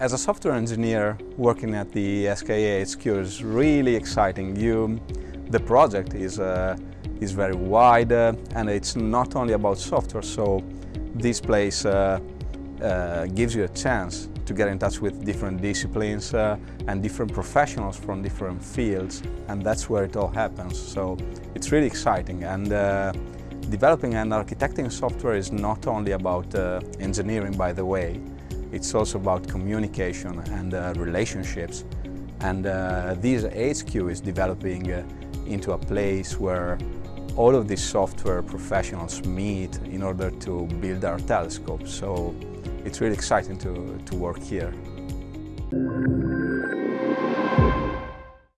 As a software engineer working at the SKA HQ is really exciting. You, the project is, uh, is very wide uh, and it's not only about software, so this place uh, uh gives you a chance to get in touch with different disciplines uh, and different professionals from different fields and that's where it all happens. So it's really exciting and uh, developing and architecting software is not only about engineering by the way, it's also about communication and uh, relationships. And uh, this HQ is developing uh, into a place where all of these software professionals meet in order to build our telescope. So it's really exciting to, to work here.